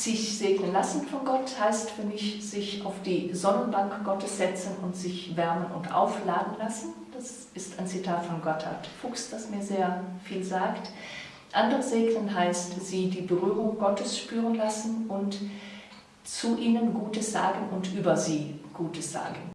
Sich segnen lassen von Gott heißt für mich, sich auf die Sonnenbank Gottes setzen und sich wärmen und aufladen lassen. Das ist ein Zitat von Gotthard Fuchs, das mir sehr viel sagt. Andere segnen heißt, sie die Berührung Gottes spüren lassen und zu ihnen Gutes sagen und über sie Gutes sagen.